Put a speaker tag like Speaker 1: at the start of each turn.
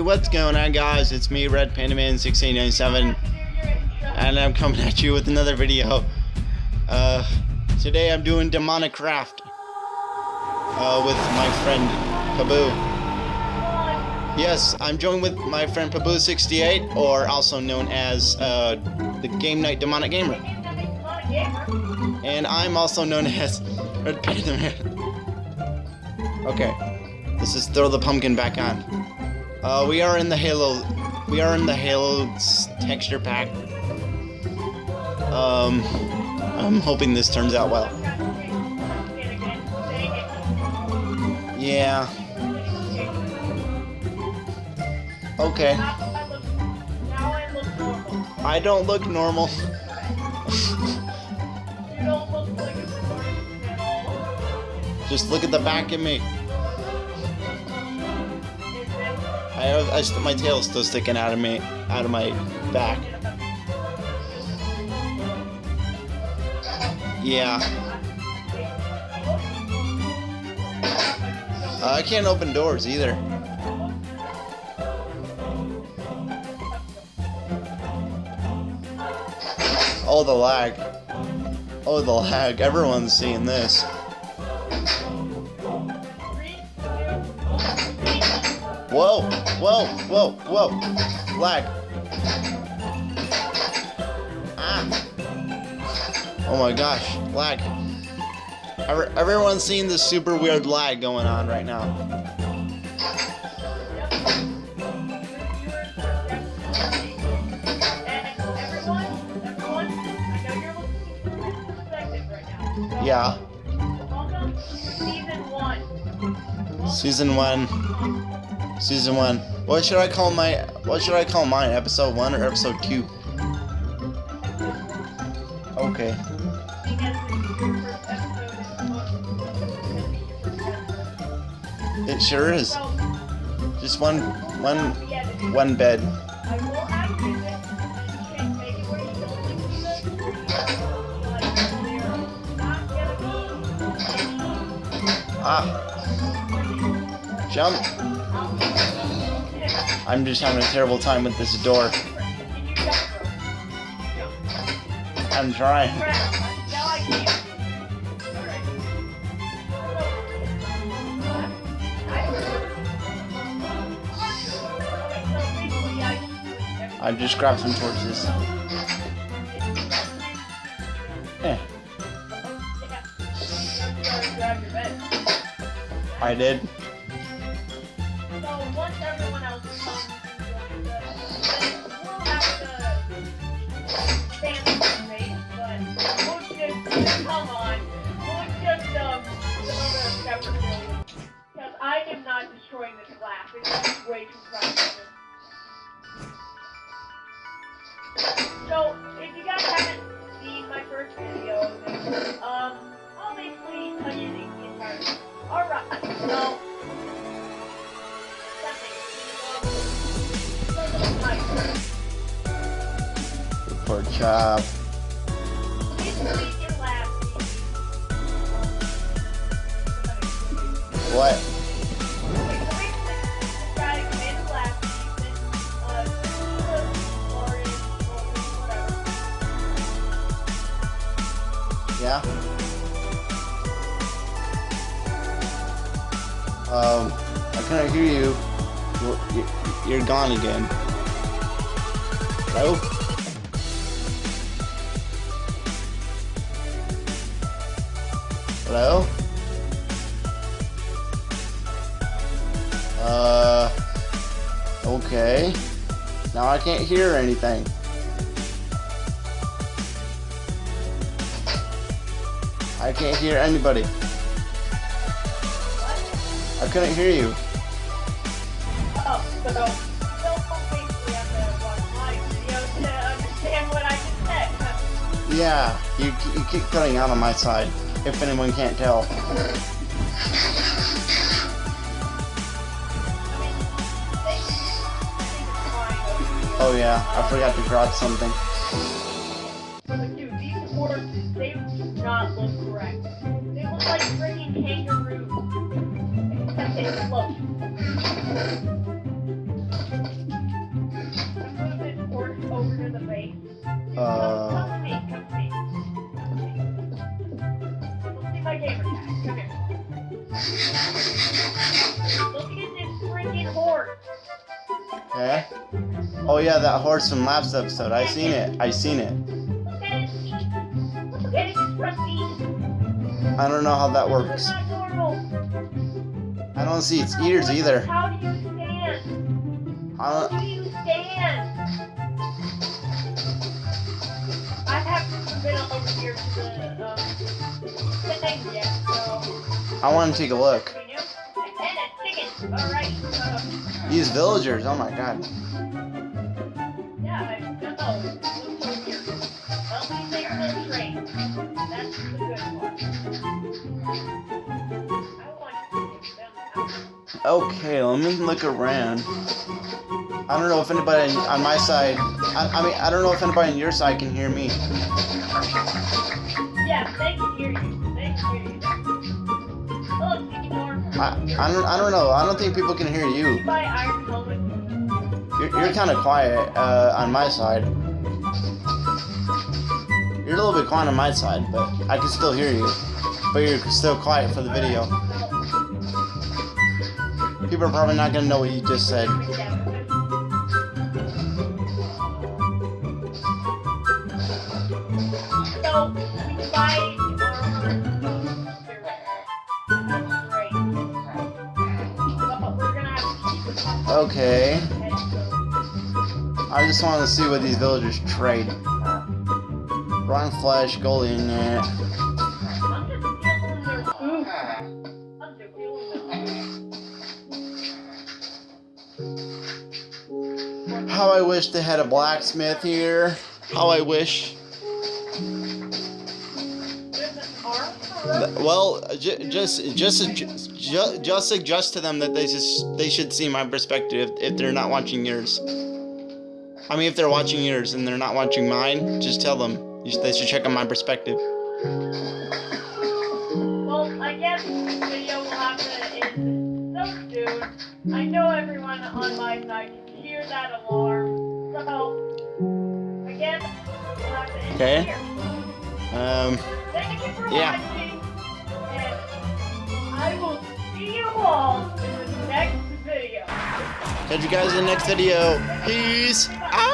Speaker 1: What's going on guys? It's me, Red Panda Man 6897 and I'm coming at you with another video. Uh, today I'm doing Demonic Craft uh, with my friend Paboo. Yes, I'm joined with my friend Paboo68, or also known as uh, the Game Night Demonic Gamer. And I'm also known as Red Panda Man. Okay, this is throw the pumpkin back on. Uh, we are in the Halo. We are in the Halo texture pack. Um, I'm hoping this turns out well. Yeah. Okay. I don't look normal. Just look at the back of me. I have I, my tail's still sticking out of me, out of my back. Yeah. Uh, I can't open doors either. Oh, the lag. Oh, the lag. Everyone's seeing this. Whoa, whoa, whoa, whoa. Lag. Ah. Oh my gosh, lag. Everyone's seeing this super weird lag going on right now. Yeah. Season one. Season one. Season one. What should I call my? What should I call mine? Episode one or episode two? Okay. It sure is. Just one, one, one bed. Ah. Jump. I'm just having a terrible time with this door. I'm trying. I just grabbed some torches. Eh. I did. So, if you guys haven't seen my first video, um, I'll basically tell you the entire. Alright, so, Pork chop. What? Yeah? Um, I cannot hear you. You're, you're gone again. Hello? Hello? Uh, okay. Now I can't hear anything. I can't hear anybody. I couldn't hear you. Yeah, you, you keep cutting out on my side, if anyone can't tell. Oh yeah, I forgot to grab something not look correct. They look like freaking kangaroos. Except they Uh.
Speaker 2: Look at this freaking horse. Yeah? Oh yeah, that horse from last episode. I seen it. I seen it. I don't know how that works.
Speaker 1: are not normal.
Speaker 2: I don't see its ears either.
Speaker 1: How do you stand?
Speaker 2: I
Speaker 1: How
Speaker 2: don't.
Speaker 1: you stand? I haven't been over here to the um, thing yet, so.
Speaker 2: I want to take a look.
Speaker 1: you know, And a chicken. Alright,
Speaker 2: These villagers. Oh my god.
Speaker 1: yeah, I know. Train. That's the good.
Speaker 2: Okay, let me look around. I don't know if anybody on my side. I, I mean, I don't know if anybody on your side can hear me.
Speaker 1: Yeah, they can hear you. They can hear you.
Speaker 2: I, I don't. I don't know. I don't think people can hear you. You're, you're kind of quiet uh, on my side. You're a little bit quiet on my side, but I can still hear you. But you're still quiet for the video. People are probably not gonna know what you just said.
Speaker 1: To
Speaker 2: Okay. I just want to see what these villagers trade.
Speaker 1: Food. I'm just feeling their
Speaker 2: How I wish they had a blacksmith here. How I wish. Well, ju- just just just suggest to them that they just they should see my perspective if they're not watching yours. I mean, if they're watching yours and they're not watching mine, just tell them you should- they should check out my perspective.
Speaker 1: Well, I guess this video will have to end so soon. I know everyone on my side can hear that alarm. So, I guess we'll have to end
Speaker 2: Okay.
Speaker 1: here.
Speaker 2: Um,
Speaker 1: Thank you for
Speaker 2: Yeah.
Speaker 1: watching. And I will see you all in the next video.
Speaker 2: catch you guys in the next video. Peace out.